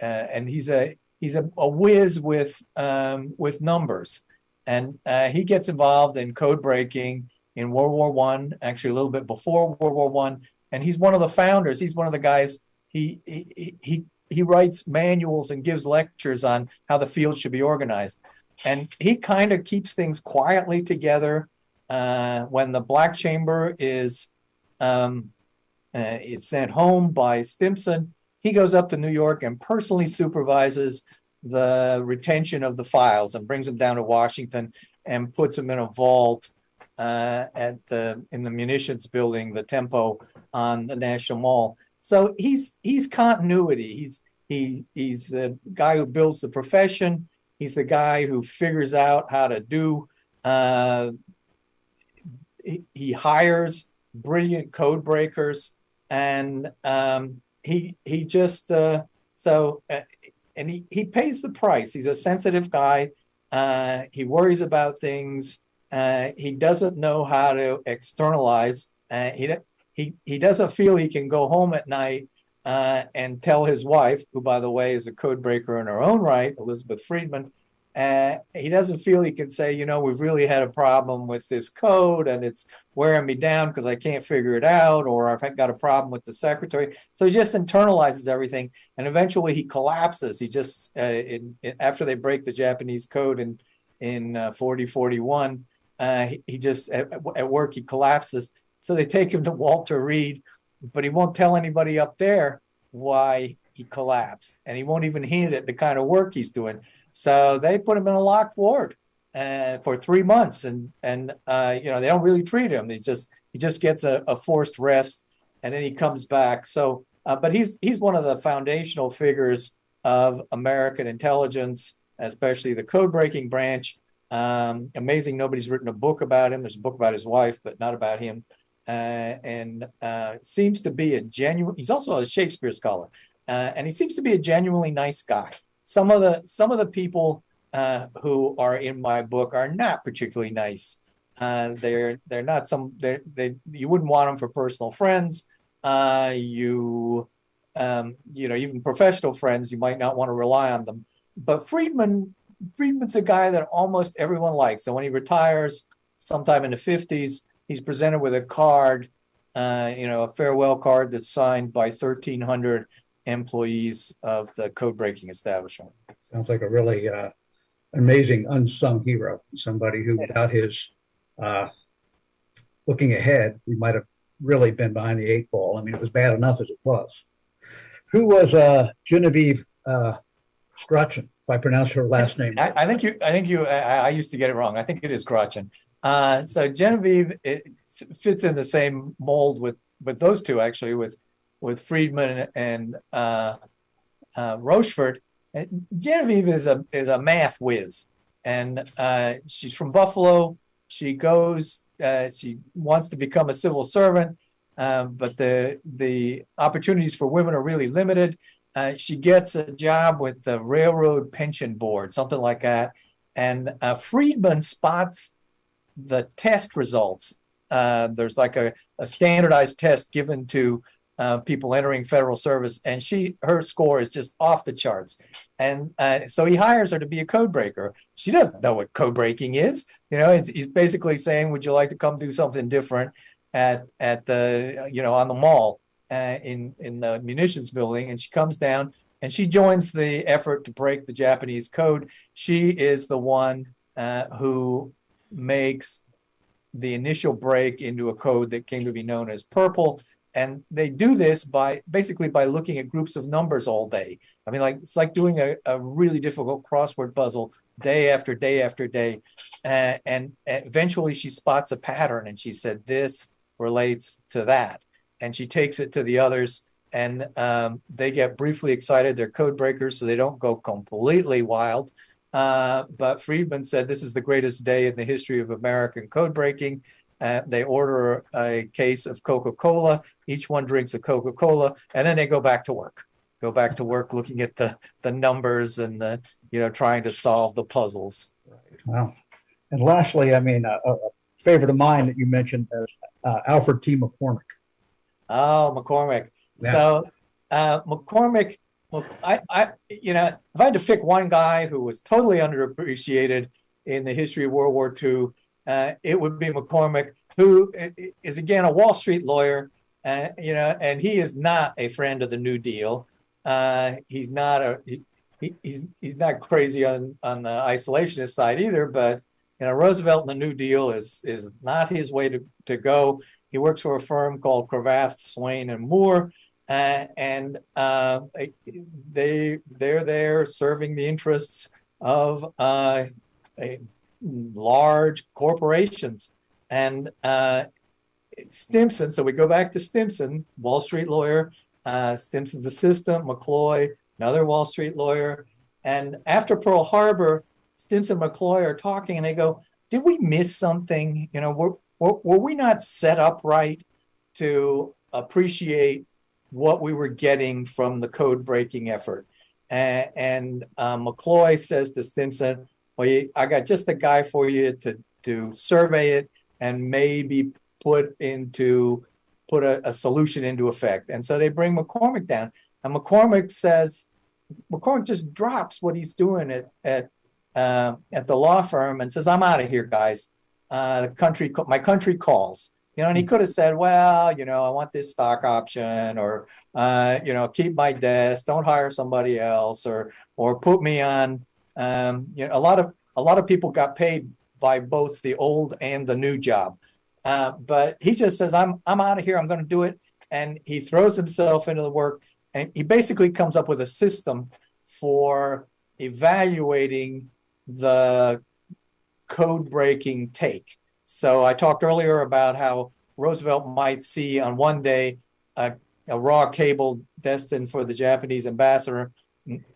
B: and he's a he's a, a whiz with um, with numbers, and he gets involved in code breaking in World War One, actually a little bit before World War One, and he's one of the founders. He's one of the guys. He he he he writes manuals and gives lectures on how the field should be organized, and he kind of keeps things quietly together. Uh, when the Black Chamber is um, uh, is sent home by Stimson, he goes up to New York and personally supervises the retention of the files and brings them down to Washington and puts them in a vault uh, at the in the munitions building, the Tempo on the National Mall. So he's he's continuity. He's he he's the guy who builds the profession. He's the guy who figures out how to do. Uh, he, he hires brilliant code breakers, and um, he he just uh, so uh, and he he pays the price. He's a sensitive guy. Uh, he worries about things. Uh, he doesn't know how to externalize. Uh, he he he doesn't feel he can go home at night uh, and tell his wife, who by the way is a code breaker in her own right, Elizabeth Friedman. Uh, he doesn't feel he can say, you know, we've really had a problem with this code and it's wearing me down because I can't figure it out, or I've got a problem with the secretary. So he just internalizes everything, and eventually he collapses. He just, uh, in, in, after they break the Japanese code in in uh, 4041, uh, he, he, just at, at work he collapses. So they take him to Walter Reed, but he won't tell anybody up there why he collapsed, and he won't even hint at the kind of work he's doing. So they put him in a locked ward uh, for three months, and and uh, you know they don't really treat him. He just he just gets a, a forced rest, and then he comes back. So, uh, but he's he's one of the foundational figures of American intelligence, especially the code breaking branch. Um, amazing, nobody's written a book about him. There's a book about his wife, but not about him. Uh, and uh, seems to be a genuine. He's also a Shakespeare scholar, uh, and he seems to be a genuinely nice guy some of the some of the people uh, who are in my book are not particularly nice. Uh, they're they're not some they they you wouldn't want them for personal friends. Uh, you um, you know even professional friends you might not want to rely on them. But Friedman Friedman's a guy that almost everyone likes. So when he retires, sometime in the fifties, he's presented with a card, uh, you know, a farewell card that's signed by thirteen hundred employees of the code breaking establishment.
A: Sounds like a really uh, amazing unsung hero, somebody who, without his uh, looking ahead, we might have really been behind the eight ball. I mean, it was bad enough as it was. Who was uh, Genevieve uh, Grotjan, if I pronounce her last name?
B: I, I think you. I think you. I, I, used to get it wrong. I think it is Grotjan. Uh, so Genevieve it fits in the same mold with with those two actually, with with Friedman and uh, uh, Rochefort. Genevieve is a is a math whiz, and uh, she's from Buffalo. She goes. Uh, she wants to become a civil servant, um, but the the opportunities for women are really limited. Uh, she gets a job with the Railroad Pension Board, something like that. And uh, Friedman spots the test results. there's like a, a standardized test given to uh, people entering federal service, and she her score is just off the charts. And uh, so he hires her to be a code breaker. She doesn't know what code breaking is. You know, he's basically saying, "Would you like to come do something different at at the you know on the mall uh, in in the munitions building?" And she comes down and she joins the effort to break the Japanese code. She is the one uh, who makes the initial break into a code that came to be known as Purple and they do this by basically by looking at groups of numbers all day. I mean, like it's like doing a, a really difficult crossword puzzle day after day after day. Uh, and eventually she spots a pattern and she said, This relates to that. And she takes it to the others and um, they get briefly excited. They're code breakers, so they don't go completely wild. Uh, but Friedman said this is the greatest day in the history of American code breaking. Uh, they order a case of Coca Cola. Each one drinks a Coca Cola, and then they go back to work. Go back to work, looking at the the numbers and the you know trying to solve the puzzles.
A: Wow. And lastly, I mean, a, a favorite of mine that you mentioned is uh, Alfred T. McCormack.
B: Oh, McCormack. Yeah. So uh, McCormack, well, I, I, you know, if I had to pick one guy who was totally underappreciated in the history of World War II, uh, it would be McCormack, who is again a Wall Street lawyer, uh, you know, and he is not a friend of the New Deal. Uh, he's not a he, he's he's not crazy on on the isolationist side either, but you know, Roosevelt and the New Deal is is not his way to, to go. He works for a firm called Cravath, Swaine, and Moore, uh, and uh, they they're there serving the interests of uh, large corporations. And uh, Stimson, so we go back to Stimson, Wall Street lawyer, uh, Stimson's assistant, McCloy, another Wall Street lawyer. And after Pearl Harbor, Stimson and McCloy are talking and they go, Did we miss something? You know, were, were, we not set up right to appreciate what we were getting from the code breaking effort? and uh, McCloy says to Stimson, well, you, I got just the guy for you to, to survey it and maybe put into, put a, a solution into effect. And so they bring McCormack down and McCormack says, McCormack just drops what he's doing at, at, uh, at the law firm and says, I'm out of here, guys. Uh, the country, my country calls. You know, and he could have said, well, you know, I want this stock option or, uh, you know, keep my desk, don't hire somebody else or, or put me on, um, you know, a lot of, a lot of people got paid by both the old and the new job. Uh, but he just says, I'm, I'm out of here. I'm going to do it. And he throws himself into the work and he basically comes up with a system for evaluating the code breaking take. So I talked earlier about how Roosevelt might see on one day a, a, raw cable destined for the Japanese ambassador,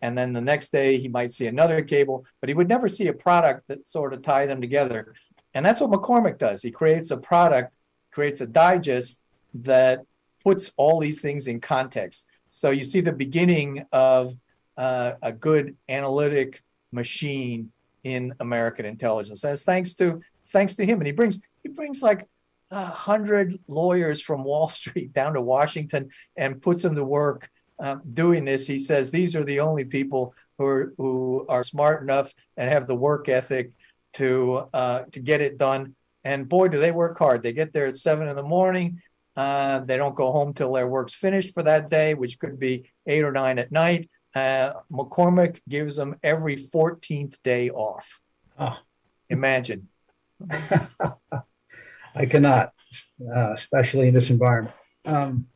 B: and then the next day he might see another cable, but he would never see a product that sort of tie them together. And that's what McCormack does. He creates a product, creates a digest that puts all these things in context. So you see the beginning of uh, a good analytic machine in American intelligence. That's thanks to thanks to him, and he brings he brings like a hundred lawyers from Wall Street down to Washington and puts them to work uh, doing this. He says these are the only people who are who are smart enough and have the work ethic to uh, to get it done. And boy, do they work hard! They get there at seven in the morning. Uh, they don't go home till their work's finished for that day, which could be eight or nine at night. Uh, McCormack gives them every 14th day off.
A: Oh.
B: Imagine.
A: I cannot, uh, especially in this environment. Um,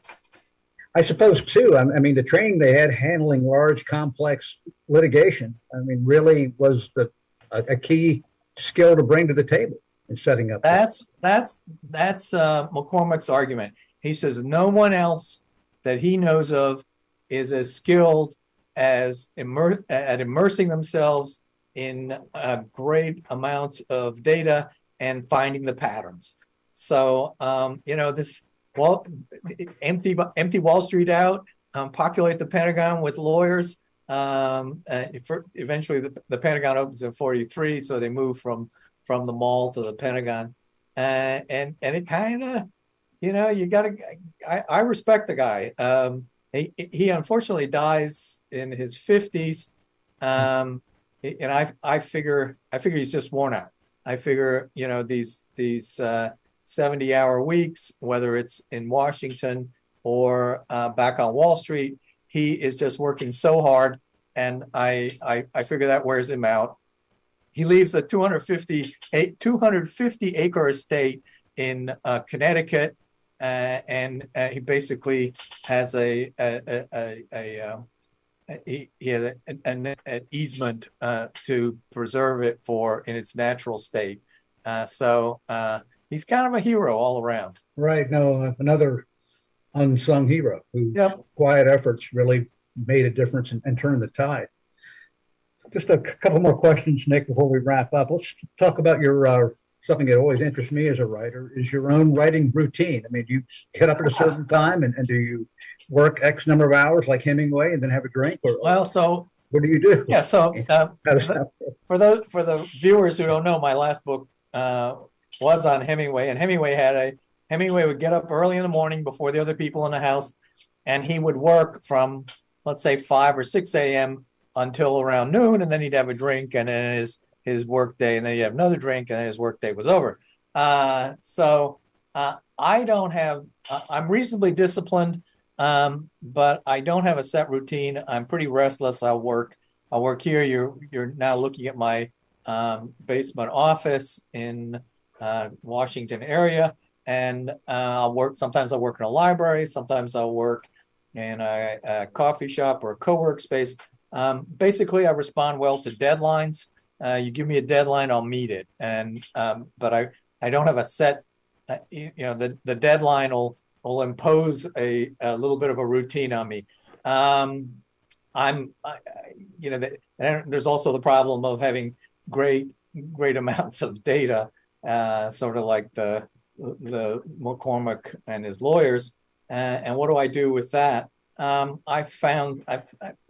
A: I suppose too. I, I, mean, the training they had handling large, complex litigation. I mean, really was the a, a key skill to bring to the table in setting up.
B: That's that's that's uh, McCormack's argument. He says no one else that he knows of is as skilled as immer- at immersing themselves in uh, great amounts of data and finding the patterns. So um, you know this wall empty empty Wall Street out, um, populate the Pentagon with lawyers. Um, uh, eventually, the, the, Pentagon opens in '43, so they move from from the mall to the Pentagon, uh, and and it kind of, you know, you got to. I, I, respect the guy. Um, he, he unfortunately dies in his 50s, um, and I I figure I figure he's just worn out. I figure you know these these uh, 70 hour weeks, whether it's in Washington or uh, back on Wall Street, he is just working so hard. And I, I, I figure that wears him out. He leaves a 250, 250 acre estate in uh, Connecticut. Uh, and uh, he basically has a, a, a, a, um, he, he has an, an easement uh, to preserve it for in its natural state. Uh, so uh, he's kind of a hero all around.
A: Right. No, another unsung hero who
B: yep.
A: quiet efforts really made a difference and, and turned the tide. Just a couple more questions, Nick, before we wrap up. Let's talk about your uh, something that always interests me as a writer is your own writing routine. I mean, do you get up at a certain time and, and do you work X number of hours like Hemingway and then have a drink? Or
B: well, so
A: what do you do?
B: Yeah, so uh, for those for the viewers who don't know, my last book uh, was on Hemingway, and Hemingway had a Hemingway would get up early in the morning before the other people in the house, and he would work from let's say five or six a.m. until around noon, and then he'd have a drink, and then his his work day, and then he'd have another drink, and his work day was over. Uh, so uh, I don't have. Uh, I'm reasonably disciplined, um, but I don't have a set routine. I'm pretty restless. I'll work. I'll work here. You're you're now looking at my um, basement office in uh, Washington area, and uh, I'll work. Sometimes I'll work in a library. Sometimes I'll work in a, a coffee shop or a co-work space. Um, basically, I respond well to deadlines. Uh, you give me a deadline, I'll meet it. And um, but I I don't have a set. Uh, you know, the the deadline will will impose a, a little bit of a routine on me. Um, I'm, I, you know, the, there's also the problem of having great great amounts of data uh, sort of like the the McCormack and his lawyers. Uh, and what do I do with that? Um, I found a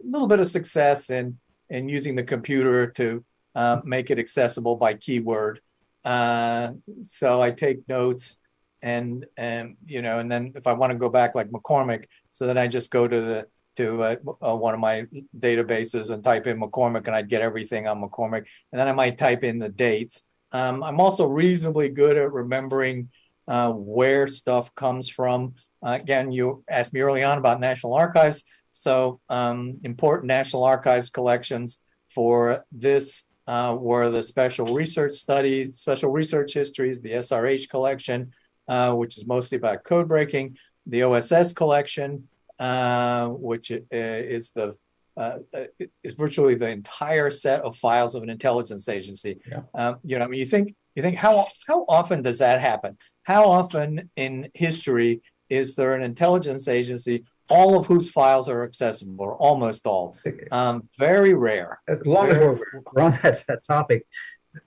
B: little bit of success in in using the computer to uh, make it accessible by keyword. Uh, so I take notes and, and, you know, and then if I want to go back like McCormack, so then I just go to the, to uh, uh, one of my databases and type in McCormack and I'd get everything on McCormack. And then I might type in the dates. Um, I'm also reasonably good at remembering uh, where stuff comes from. Uh, again, you asked me early on about National Archives. So um, important National Archives collections for this uh, were the special research studies, special research histories, the SRH collection, uh, which is mostly about code breaking, the OSS collection, uh, which is the uh, is virtually the entire set of files of an intelligence agency.
A: Yeah.
B: Um, you know, I mean, you think you think how how often does that happen? How often in history is there an intelligence agency all of whose files are accessible, or almost all? Um, very rare.
A: As long as we're, on that, that topic,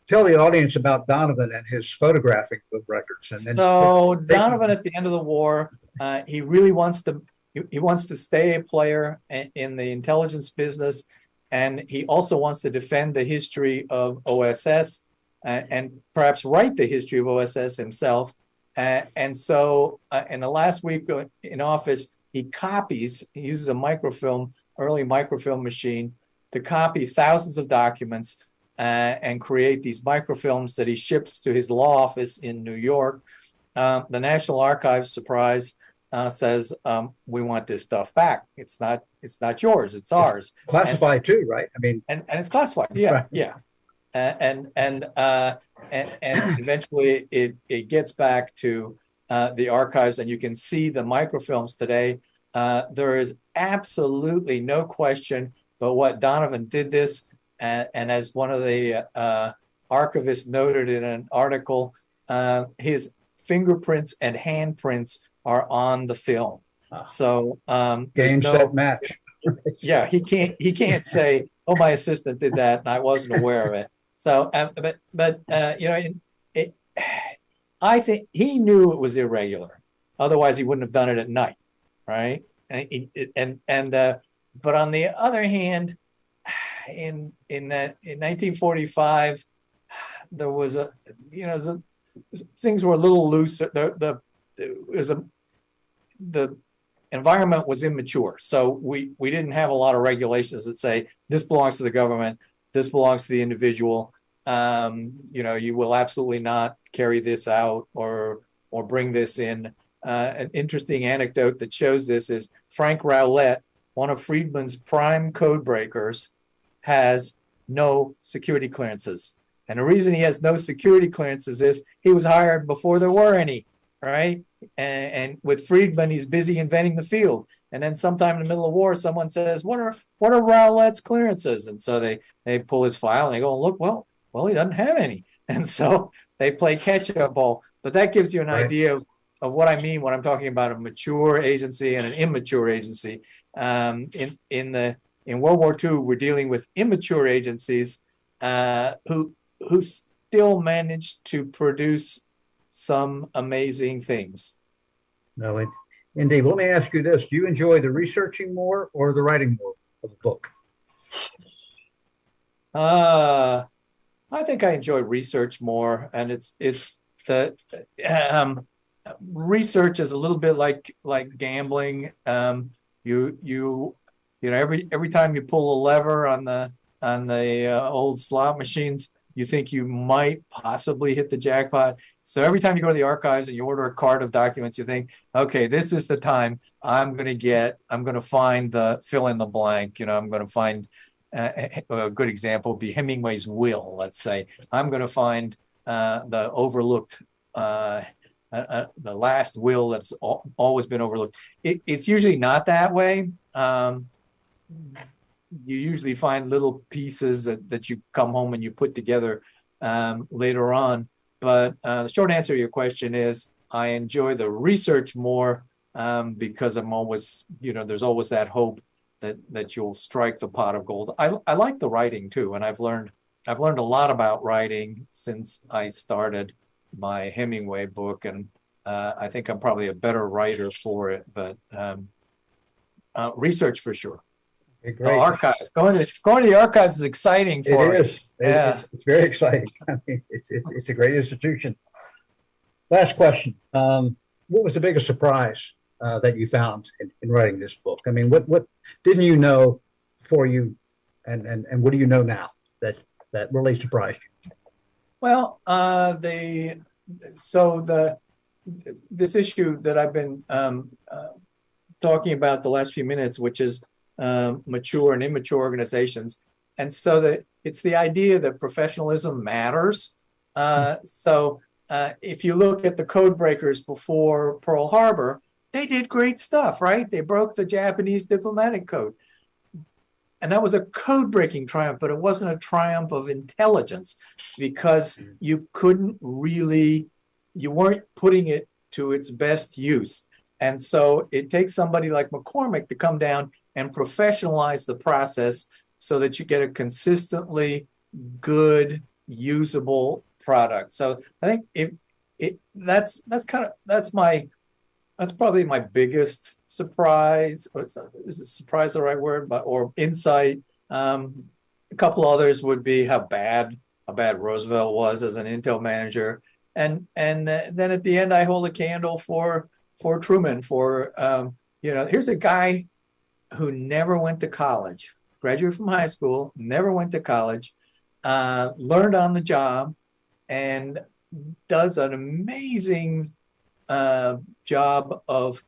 A: tell the audience about Donovan and his photographing of records. And then
B: So Donovan, at the end of the war, uh, he really wants to he, he wants to stay a player in, the intelligence business, and he also wants to defend the history of OSS uh, and perhaps write the history of OSS himself. Uh, and so, uh, in the last week in office, he copies. He uses a microfilm, early microfilm machine, to copy thousands of documents uh, and create these microfilms that he ships to his law office in New York. Uh, the National Archives, surprise, uh, says um, we want this stuff back. It's not. It's not yours. It's ours.
A: classified too, right? I mean,
B: And and it's classified. Yeah,
A: Right.
B: yeah. Uh, and and uh, and and eventually it it gets back to uh, the archives, and you can see the microfilms today. Uh, there is absolutely no question but what Donovan did this, and, and as one of the uh, archivists noted in an article, uh, his fingerprints and handprints are on the film.
A: Ah.
B: So um, there's
A: game,
B: no,
A: set, match.
B: yeah, he can't he can't say, "Oh, my assistant did that and I wasn't aware of it." So, uh, but but uh, you know, it, it, I think he knew it was irregular. Otherwise, he wouldn't have done it at night, right? And and and uh, but on the other hand, in in uh, in 1945, there was a you know the, things were a little looser. The the it was a the environment was immature. So we we didn't have a lot of regulations that say this belongs to the government, this belongs to the individual. Um, you know, you will absolutely not carry this out or or bring this in. Uh, an interesting anecdote that shows this is Frank Rowlett, one of Friedman's prime code breakers, has no security clearances. And the reason he has no security clearances is he was hired before there were any, right? and, and with Friedman, he's busy inventing the field. And then sometime in the middle of war, someone says, "What are what are Rowlett's clearances?" And so they they pull his file and they go and look. Well, well, he doesn't have any, and so they play catch up ball. But that gives you an
A: Right.
B: idea of, of what I mean when I'm talking about a mature agency and an immature agency. Um, in in the in World War II, we're dealing with immature agencies uh, who who still managed to produce some amazing things.
A: No, it, indeed. Let me ask you this: Do you enjoy the researching more or the writing more of a book?
B: Uh, I think I enjoy research more, and it's it's the um, research is a little bit like like gambling. Um, you you you know every every time you pull a lever on the on the uh, old slot machines, you think you might possibly hit the jackpot. So every time you go to the archives and you order a card of documents, you think, okay, this is the time I'm going to get, I'm going to find the fill in the blank. You know, I'm going to find a good example would be Hemingway's will. Let's say I'm going to find uh, the overlooked, uh, uh, uh, the last will that's al- always been overlooked. It, it's usually not that way. Um, you usually find little pieces that, that you come home and you put together um, later on. But uh, the short answer to your question is I enjoy the research more um, because I'm always, you know, there's always that hope that that you'll strike the pot of gold. I I like the writing too, and I've learned I've learned a lot about writing since I started my Hemingway book, and uh, I think I'm probably a better writer for it. But um, uh, research for sure.
A: Okay,
B: The archives, going to, going to the archives is exciting for
A: It
B: me.
A: It-
B: Yeah.
A: It's, it's very exciting. I mean, it's, it's, it's a great institution. Last question. Um, what was the biggest surprise uh, that you found in, in writing this book? I mean, what, what didn't you know before you, and, and, and what do you know now that, that really surprised you?
B: Well, uh, the, so the, this issue that I've been, um, uh, talking about the last few minutes, which is, um, mature and immature organizations. And so that it's the idea that professionalism matters. Uh, so, uh, if you look at the code breakers before Pearl Harbor, they did great stuff, right? They broke the Japanese diplomatic code. And that was a code breaking triumph, but it wasn't a triumph of intelligence because you couldn't really, you weren't putting it to its best use. And so it takes somebody like McCormack to come down and professionalize the process so that you get a consistently good, usable product. So I think if it that's that's kind of that's my that's probably my biggest surprise. Or is it surprise the right word? But or insight. Um, a couple others would be how bad how bad Roosevelt was as an Intel manager, and and uh, then at the end I hold a candle for for Truman. For um, you know, here's a guy who never went to college, graduated from high school, never went to college, uh, learned on the job, and does an amazing uh, job of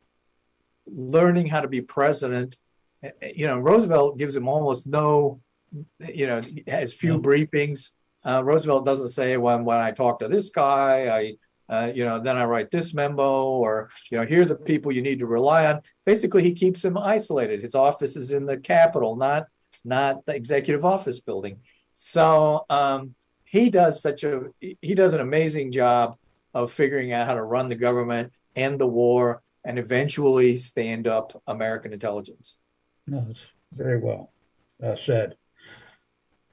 B: learning how to be president. You know, Roosevelt gives him almost no, you know, has few briefings. Uh, Roosevelt doesn't say when when I talk to this guy, I, uh, you know, then I write this memo, or you know, here are the people you need to rely on. Basically, he keeps him isolated. His office is in the Capitol, not not the executive office building. So um, he does such a he does an amazing job of figuring out how to run the government, end the war, and eventually stand up American intelligence.
A: No, very well uh, said.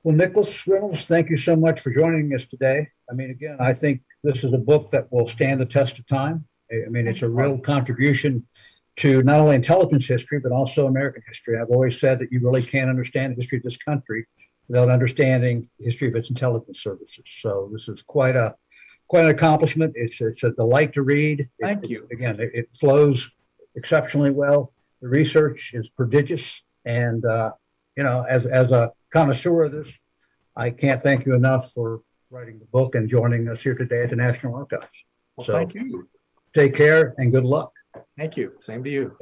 A: Well, Nicholas Reynolds, thank you so much for joining us today. I mean, again, I think this is a book that will stand the test of time. I mean, it's a real contribution to not only intelligence history, but also American history. I've always said that you really can't understand the history of this country without understanding the history of its intelligence services. So this is quite a quite an accomplishment. It's it's a delight to read. It-
B: Thank
A: it-
B: you.
A: Again, it, it flows exceptionally well. The research is prodigious, and uh, you know, as as a connoisseur of this, I can't thank you enough for writing the book and joining us here today at the National Archives.
B: Well,
A: So-
B: thank you.
A: Take care and good luck.
B: Thank you. Same to you.